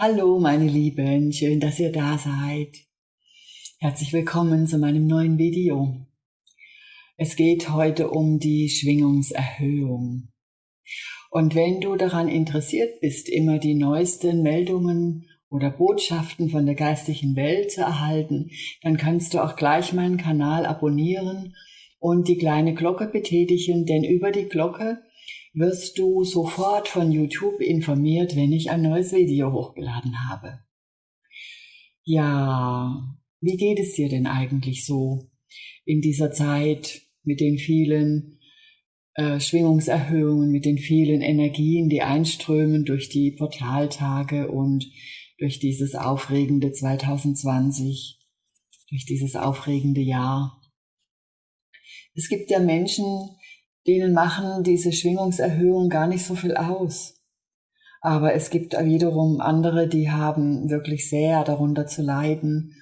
Hallo, meine Lieben, schön, dass ihr da seid. Herzlich willkommen zu meinem neuen Video. Es geht heute um die Schwingungserhöhung. Und wenn du daran interessiert bist, immer die neuesten Meldungen oder Botschaften von der geistigen Welt zu erhalten, dann kannst du auch gleich meinen Kanal abonnieren und die kleine Glocke betätigen, denn über die Glocke wirst du sofort von YouTube informiert, wenn ich ein neues Video hochgeladen habe. Ja, wie geht es dir denn eigentlich so in dieser Zeit mit den vielen äh, Schwingungserhöhungen, mit den vielen Energien, die einströmen durch die Portaltage und durch dieses aufregende 2020, durch dieses aufregende Jahr? Es gibt ja Menschen, denen machen diese Schwingungserhöhungen gar nicht so viel aus. Aber es gibt wiederum andere, die haben wirklich sehr darunter zu leiden.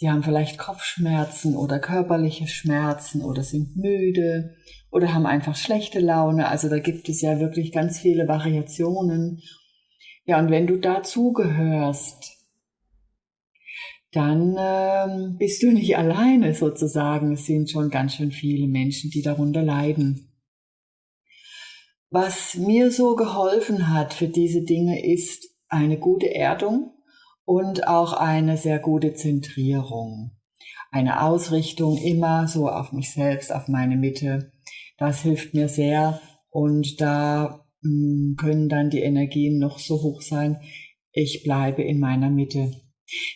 Die haben vielleicht Kopfschmerzen oder körperliche Schmerzen oder sind müde oder haben einfach schlechte Laune. Also da gibt es ja wirklich ganz viele Variationen. Ja, und wenn du dazugehörst, dann ähm, bist du nicht alleine sozusagen. Es sind schon ganz schön viele Menschen, die darunter leiden. Was mir so geholfen hat für diese Dinge ist eine gute Erdung und auch eine sehr gute Zentrierung. Eine Ausrichtung immer so auf mich selbst, auf meine Mitte. Das hilft mir sehr und da hm, können dann die Energien noch so hoch sein. Ich bleibe in meiner Mitte.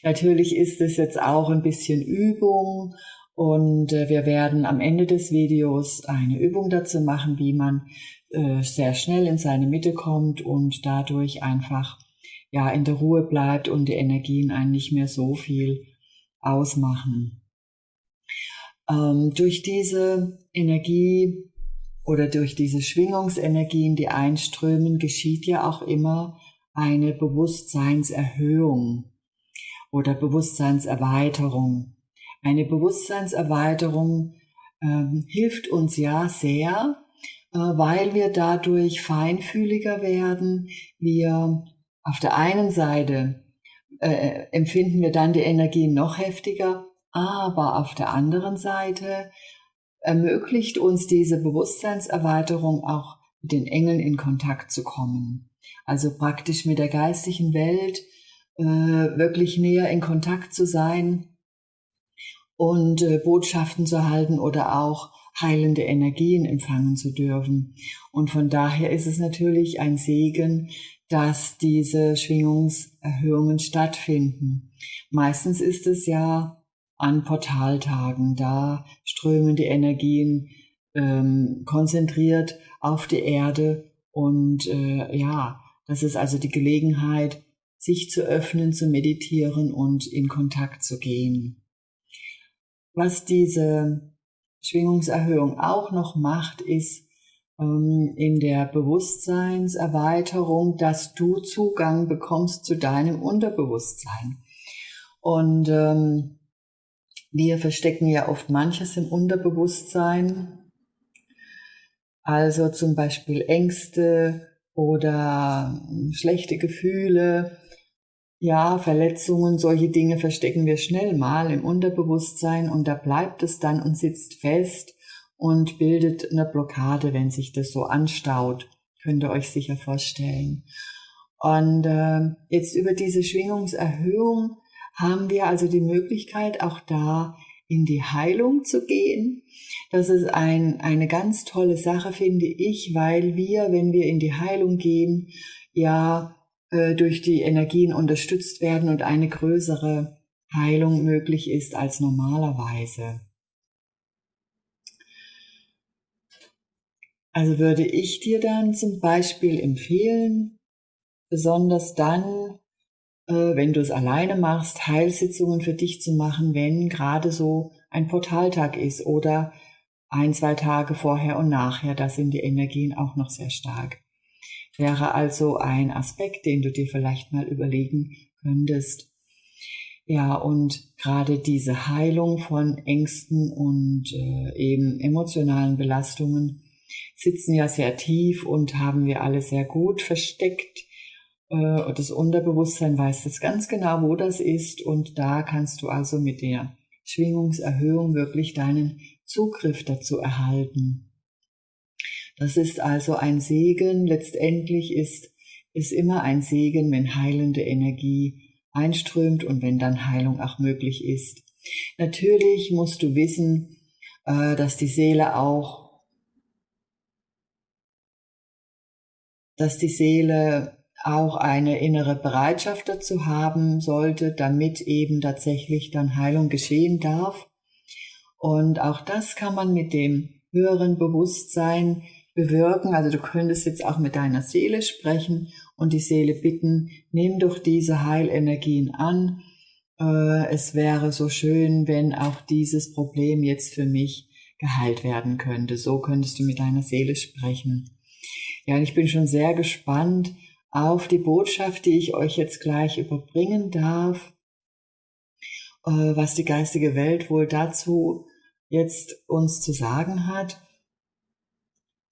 Natürlich ist es jetzt auch ein bisschen Übung und äh, wir werden am Ende des Videos eine Übung dazu machen, wie man äh, sehr schnell in seine Mitte kommt und dadurch einfach ja in der Ruhe bleibt und die Energien einen nicht mehr so viel ausmachen. Ähm, durch diese Energie oder durch diese Schwingungsenergien, die einströmen, geschieht ja auch immer eine Bewusstseinserhöhung oder Bewusstseinserweiterung. Eine Bewusstseinserweiterung ähm, hilft uns ja sehr, weil wir dadurch feinfühliger werden. Wir auf der einen Seite äh, empfinden wir dann die Energie noch heftiger, aber auf der anderen Seite ermöglicht uns diese Bewusstseinserweiterung auch mit den Engeln in Kontakt zu kommen. Also praktisch mit der geistigen Welt äh, wirklich näher in Kontakt zu sein und äh, Botschaften zu halten oder auch heilende Energien empfangen zu dürfen. Und von daher ist es natürlich ein Segen, dass diese Schwingungserhöhungen stattfinden. Meistens ist es ja an Portaltagen, da strömen die Energien ähm, konzentriert auf die Erde und äh, ja, das ist also die Gelegenheit, sich zu öffnen, zu meditieren und in Kontakt zu gehen. Was diese Schwingungserhöhung auch noch macht, ist ähm, in der Bewusstseinserweiterung, dass du Zugang bekommst zu deinem Unterbewusstsein. Und ähm, wir verstecken ja oft manches im Unterbewusstsein, also zum Beispiel Ängste oder schlechte Gefühle ja, Verletzungen, solche Dinge verstecken wir schnell mal im Unterbewusstsein und da bleibt es dann und sitzt fest und bildet eine Blockade, wenn sich das so anstaut. Könnt ihr euch sicher vorstellen. Und äh, jetzt über diese Schwingungserhöhung haben wir also die Möglichkeit, auch da in die Heilung zu gehen. Das ist ein, eine ganz tolle Sache, finde ich, weil wir, wenn wir in die Heilung gehen, ja äh, durch die Energien unterstützt werden und eine größere Heilung möglich ist als normalerweise. Also würde ich dir dann zum Beispiel empfehlen, besonders dann, äh, wenn du es alleine machst, Heilsitzungen für dich zu machen, wenn gerade so ein Portaltag ist oder ein, zwei Tage vorher und nachher, da sind die Energien auch noch sehr stark wäre also ein Aspekt, den du dir vielleicht mal überlegen könntest. Ja, und gerade diese Heilung von Ängsten und äh, eben emotionalen Belastungen sitzen ja sehr tief und haben wir alle sehr gut versteckt. äh, das Unterbewusstsein weiß das ganz genau, wo das ist und da kannst du also mit der Schwingungserhöhung wirklich deinen Zugriff dazu erhalten. Das ist also ein Segen. Letztendlich ist es immer ein Segen, wenn heilende Energie einströmt und wenn dann Heilung auch möglich ist. Natürlich musst du wissen, äh, dass die Seele auch, dass die Seele auch eine innere Bereitschaft dazu haben sollte, damit eben tatsächlich dann Heilung geschehen darf. Und auch das kann man mit dem höheren Bewusstsein bewirken. Also du könntest jetzt auch mit deiner Seele sprechen und die Seele bitten, nimm doch diese Heilenergien an. Äh, es wäre so schön, wenn auch dieses Problem jetzt für mich geheilt werden könnte. So könntest du mit deiner Seele sprechen. Ja, und ich bin schon sehr gespannt, auf die Botschaft, die ich euch jetzt gleich überbringen darf, äh, was die geistige Welt wohl dazu jetzt uns zu sagen hat.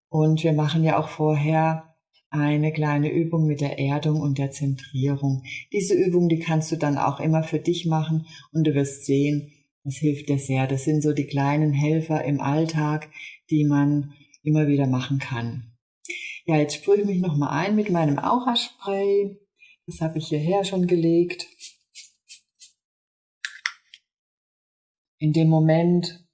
Und wir machen ja auch vorher eine kleine Übung mit der Erdung und der Zentrierung. Diese Übung, die kannst du dann auch immer für dich machen und du wirst sehen, das hilft dir sehr. Das sind so die kleinen Helfer im Alltag, die man immer wieder machen kann. Ja, jetzt sprühe ich mich nochmal ein mit meinem Aura-Spray. Das habe ich hierher schon gelegt. In dem Moment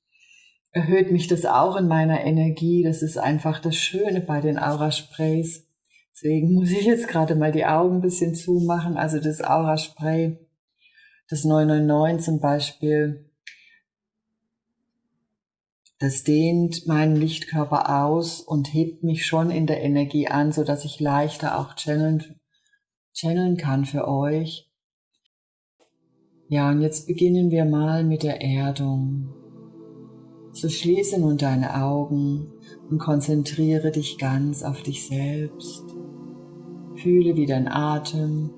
erhöht mich das auch in meiner Energie. Das ist einfach das Schöne bei den Aura-Sprays. Deswegen muss ich jetzt gerade mal die Augen ein bisschen zumachen. Also das Aura-Spray, das 999 zum Beispiel, das dehnt meinen Lichtkörper aus und hebt mich schon in der Energie an, so dass ich leichter auch channeln, channeln kann für euch. Ja, und jetzt beginnen wir mal mit der Erdung. So schließe nun deine Augen und konzentriere dich ganz auf dich selbst. Fühle, wie dein Atem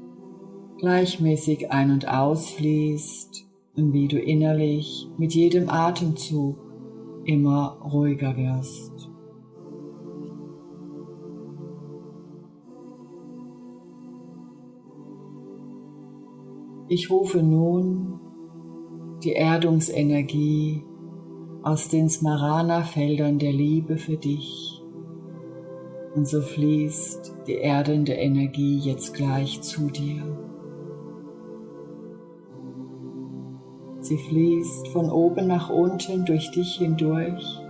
gleichmäßig ein- und ausfließt und wie du innerlich mit jedem Atemzug immer ruhiger wirst. Ich rufe nun die Erdungsenergie aus den Smarana-Feldern der Liebe für dich. Und so fließt die erdende Energie jetzt gleich zu dir. Sie fließt von oben nach unten durch dich hindurch.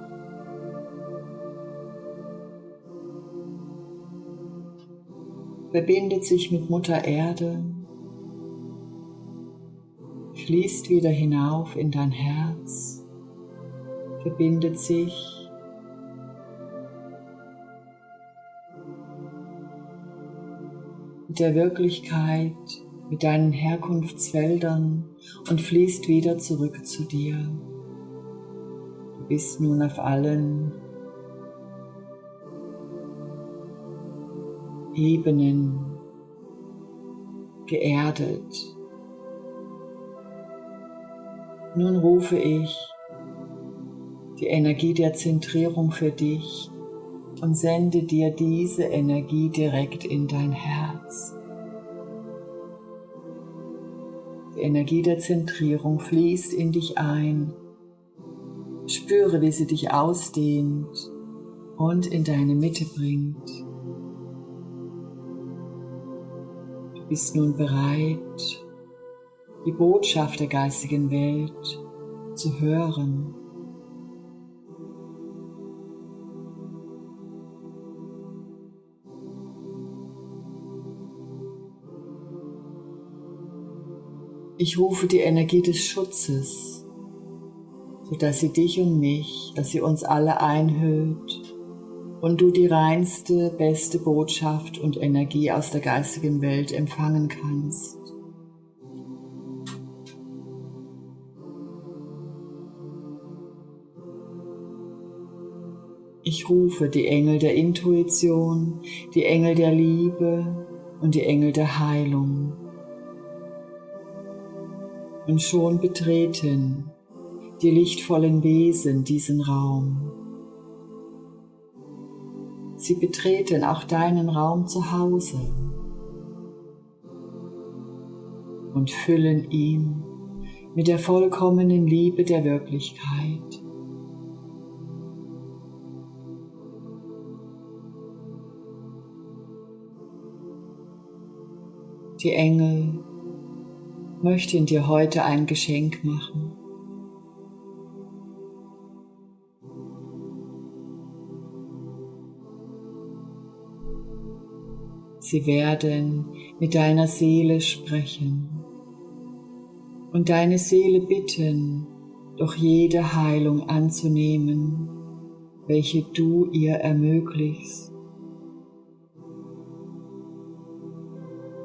Verbindet sich mit Mutter Erde, fließt wieder hinauf in dein Herz, verbindet sich mit der Wirklichkeit, mit deinen Herkunftsfeldern und fließt wieder zurück zu dir. Du bist nun auf allen Ebenen geerdet. Nun rufe ich die Energie der Zentrierung für dich und sende dir diese Energie direkt in dein Herz. Die Energie der Zentrierung fließt in dich ein. Spüre, wie sie dich ausdehnt und in deine Mitte bringt. Du bist nun bereit, die Botschaft der geistigen Welt zu hören. Ich rufe die Energie des Schutzes, sodass sie dich und mich, dass sie uns alle einhüllt und du die reinste, beste Botschaft und Energie aus der geistigen Welt empfangen kannst. Ich rufe die Engel der Intuition, die Engel der Liebe und die Engel der Heilung und schon betreten die lichtvollen Wesen diesen Raum. Sie betreten auch deinen Raum zu Hause. und füllen ihn mit der vollkommenen Liebe der Wirklichkeit. Die Engel möchten dir heute ein Geschenk machen. Sie werden mit deiner Seele sprechen und deine Seele bitten, doch jede Heilung anzunehmen, welche du ihr ermöglichst.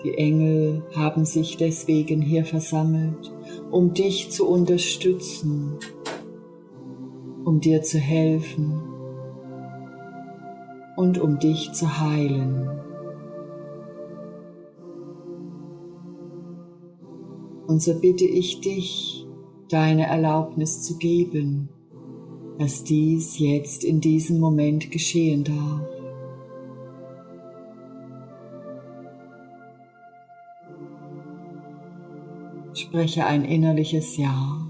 Die Engel haben sich deswegen hier versammelt, um dich zu unterstützen, um dir zu helfen und um dich zu heilen. Und so bitte ich dich, deine Erlaubnis zu geben, dass dies jetzt in diesem Moment geschehen darf. Spreche ein innerliches Ja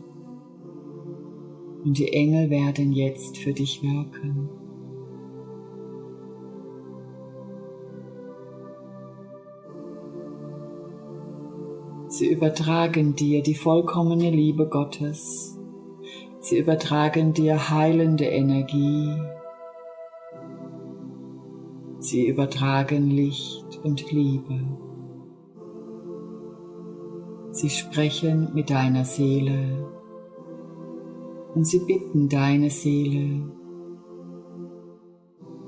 und die Engel werden jetzt für dich wirken. Sie übertragen dir die vollkommene Liebe Gottes. Sie übertragen dir heilende Energie. Sie übertragen Licht und Liebe. Sie sprechen mit deiner Seele und sie bitten deine Seele,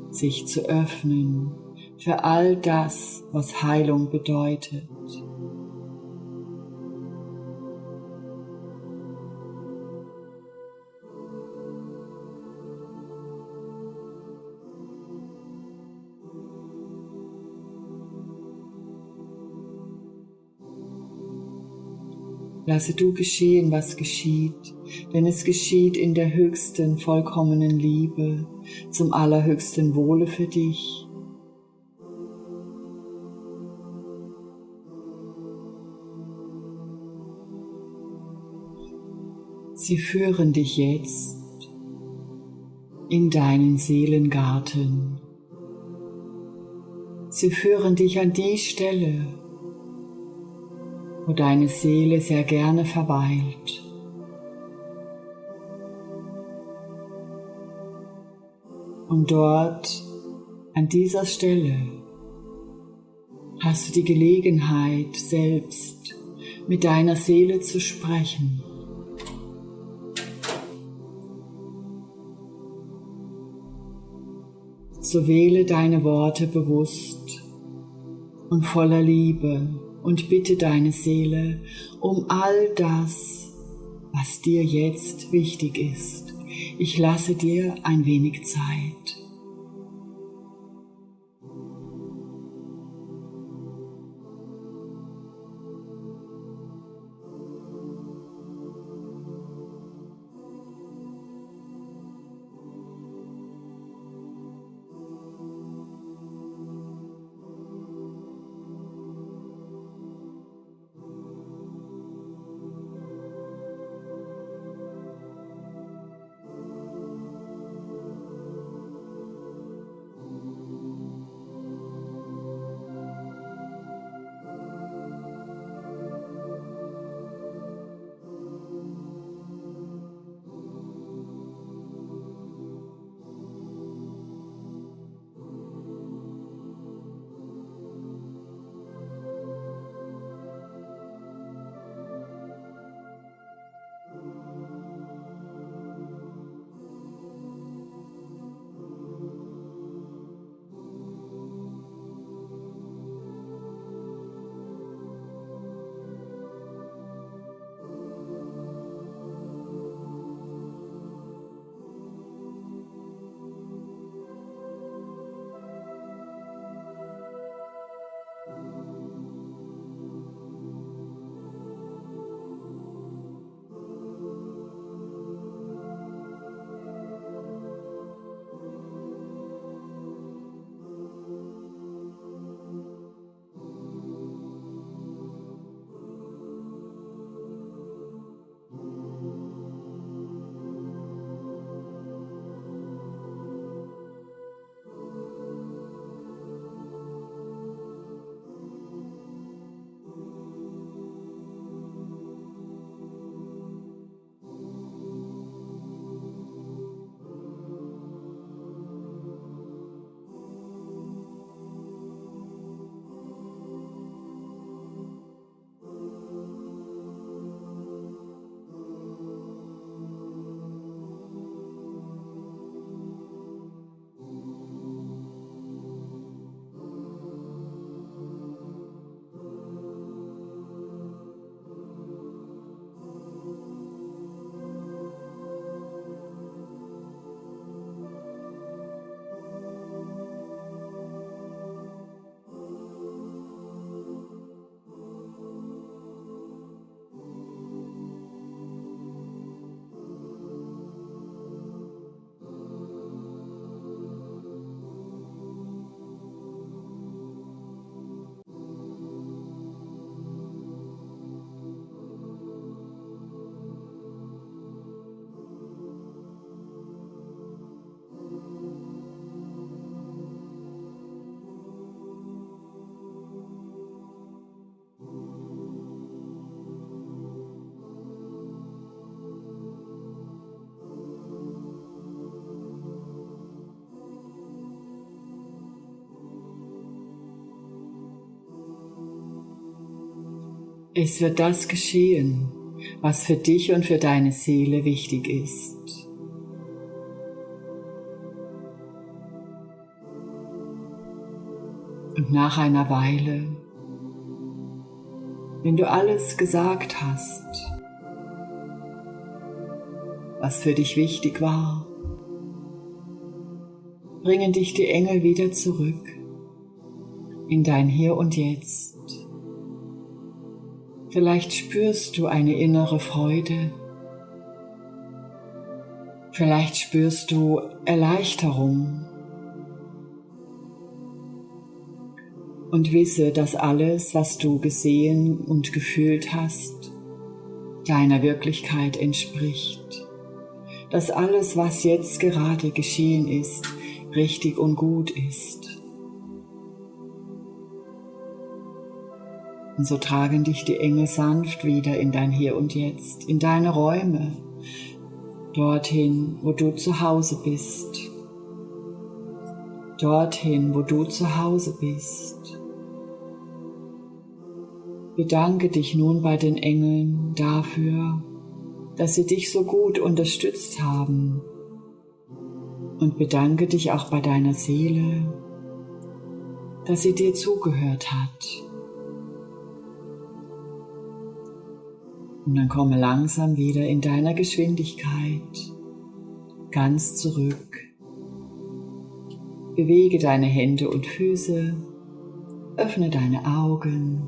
sich zu öffnen für all das, was Heilung bedeutet. Lasse du geschehen, was geschieht, denn es geschieht in der höchsten, vollkommenen Liebe, zum allerhöchsten Wohle für dich. Sie führen dich jetzt in deinen Seelengarten. Sie führen dich an die Stelle, wo deine Seele sehr gerne verweilt. Und dort, an dieser Stelle, hast du die Gelegenheit, selbst mit deiner Seele zu sprechen. So wähle deine Worte bewusst und voller Liebe und bitte deine Seele um all das, was dir jetzt wichtig ist. Ich lasse dir ein wenig Zeit. Es wird das geschehen, was für dich und für deine Seele wichtig ist. Und nach einer Weile, wenn du alles gesagt hast, was für dich wichtig war, bringen dich die Engel wieder zurück in dein Hier und Jetzt. Vielleicht spürst du eine innere Freude. Vielleicht spürst du Erleichterung. Und wisse, dass alles, was du gesehen und gefühlt hast, deiner Wirklichkeit entspricht. Dass alles, was jetzt gerade geschehen ist, richtig und gut ist. Und so tragen dich die Engel sanft wieder in dein Hier und Jetzt, in deine Räume, dorthin, wo du zu Hause bist. Dorthin, wo du zu Hause bist. Bedanke dich nun bei den Engeln dafür, dass sie dich so gut unterstützt haben. Und bedanke dich auch bei deiner Seele, dass sie dir zugehört hat. Und dann komme langsam wieder in deiner Geschwindigkeit ganz zurück. Bewege deine Hände und Füße, öffne deine Augen,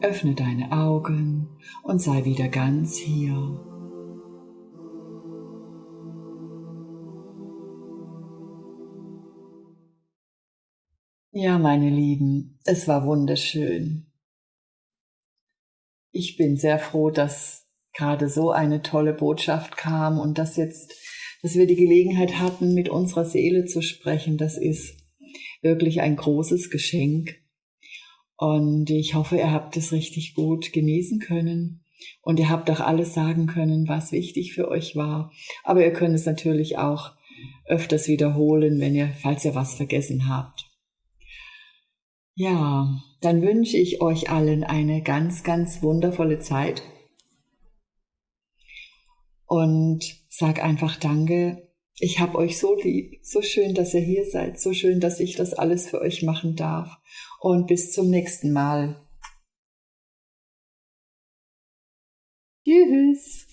öffne deine Augen und sei wieder ganz hier. Ja, meine Lieben, es war wunderschön. Ich bin sehr froh, dass gerade so eine tolle Botschaft kam und dass jetzt, dass wir die Gelegenheit hatten, mit unserer Seele zu sprechen. Das ist wirklich ein großes Geschenk. Und ich hoffe, ihr habt es richtig gut genießen können. Und ihr habt auch alles sagen können, was wichtig für euch war. Aber ihr könnt es natürlich auch öfters wiederholen, wenn ihr, falls ihr was vergessen habt. Ja, dann wünsche ich euch allen eine ganz, ganz wundervolle Zeit und sag einfach Danke. Ich habe euch so lieb, so schön, dass ihr hier seid, so schön, dass ich das alles für euch machen darf. Und bis zum nächsten Mal. Tschüss.